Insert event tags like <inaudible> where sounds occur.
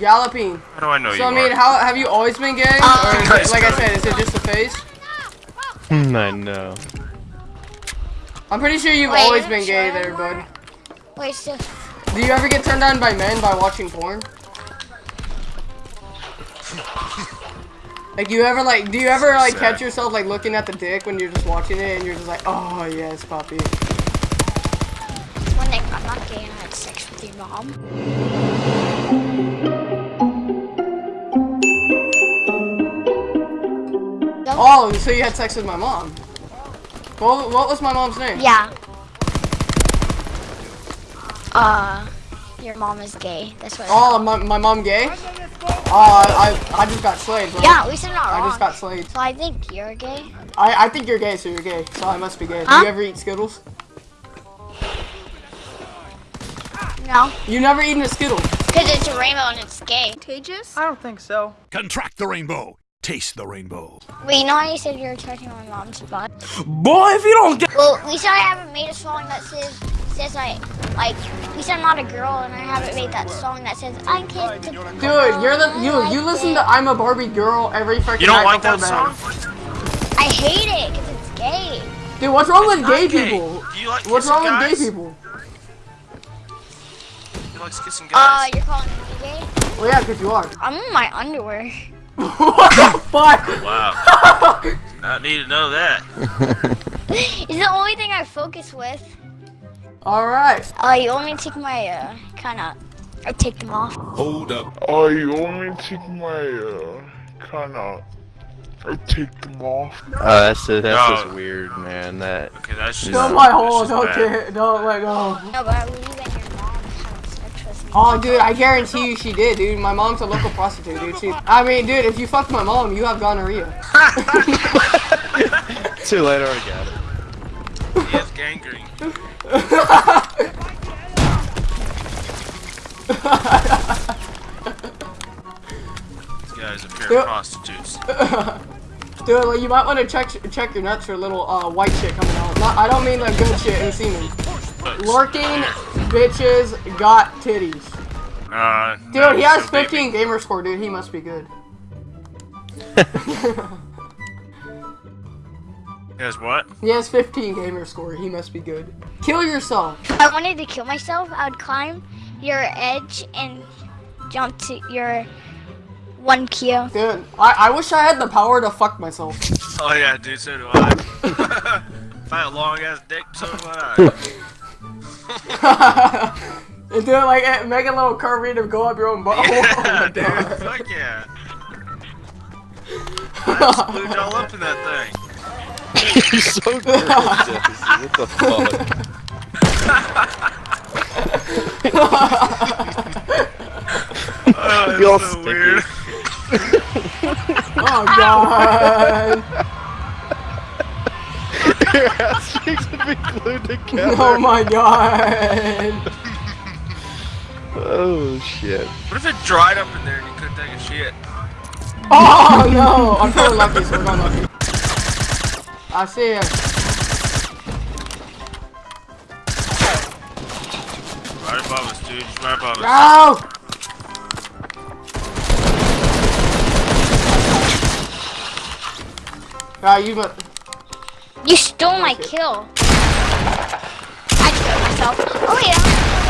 Galloping. How do I know you So I mean, are? how have you always been gay? Uh, or <laughs> is it, like I said, is it just a phase? I know. I'm pretty sure you've Wait, always been gay Sharon there, bud. Wait, so Do you ever get turned on by men by watching porn? Like, you ever like, do you ever like Sad. catch yourself like looking at the dick when you're just watching it and you're just like, oh yes, puppy. one Nick, I'm not gay and I had sex with your mom. Oh, so you had sex with my mom? What, what was my mom's name? Yeah. Uh, your mom is gay. That's what. Oh, my, my mom gay? Uh, I I just got slayed, bro. Yeah, we said not I wrong. just got slayed. So I think you're gay. I, I think you're gay, so you're gay. So I must be gay. Do you ever eat Skittles? No, You never eaten a Skittle. because it's a rainbow and it's gay. Contagious? I don't think so. Contract the rainbow. Taste the rainbow. Wait, you know how you said you were touching my mom's butt? Boy, if you don't get Well, we said I haven't made a song that says says I like. We said I'm not a girl, and I haven't made that song that says I kissed. a Dude, girl, you're the I you you listen it." to I'm a Barbie girl every freaking You don't night like that bed. song? I hate it because it's gay. Dude, what's wrong with gay gay. people? Do you like What's wrong guys? with gay people? He likes kissing Uh, guys. you're calling me gay? Well, yeah, because you are. I'm in my underwear. What the <laughs> fuck? wow. <laughs> Not need to know that. <laughs> it's the only thing I focus with. All right. Uh, you want me to take my uh, kind of, I take them off. Hold up. Oh, you want me to take my, uh, kinda, I take them off? Oh, that's that's No. just weird, man. That Okay, that's just. Don't my hole. that's just Don't get. Don't let go. No, but I believe that your mom had sex with me. Oh, dude, I guarantee you she did, dude. My mom's a local prostitute, dude. She, I mean, dude, if you fucked my mom, you have gonorrhea. <laughs> too late. I already got it. He has gangrene. These guys are pure Yep. prostitutes. <laughs> Dude, like, you might want to check check your nuts for a little uh, white shit coming out. Not, I don't mean like good shit and semen. Lurking bitches got titties. Uh, Dude, no, he has so baby. 15 gamer score, dude. He must be good. <laughs> He has what? He has 15 gamer score. He must be good. Kill yourself. If I wanted to kill myself, I would climb your edge and jump to your one Kia. Dude, I, I wish I had the power to fuck myself. Oh yeah, dude, so do I. <laughs> if I had a long ass dick, so do I. <laughs> <laughs> And do it like make a little curvy to go up your own butt. yeah, <laughs> <laughs> dude, fuck yeah. I splooge all up in that thing. You're so good. What the fuck? Oh, You're so sticky. weird. oh god. Your ass cheeks would be glued together. Oh my god. Oh shit. What if it dried up in there and you couldn't take a shit? Oh no. I'm feeling lucky, so we're going lucky. I see ya. Right above us, dude. Just right above us. Go! Ah, you but You stole my kill. I killed myself. Oh yeah.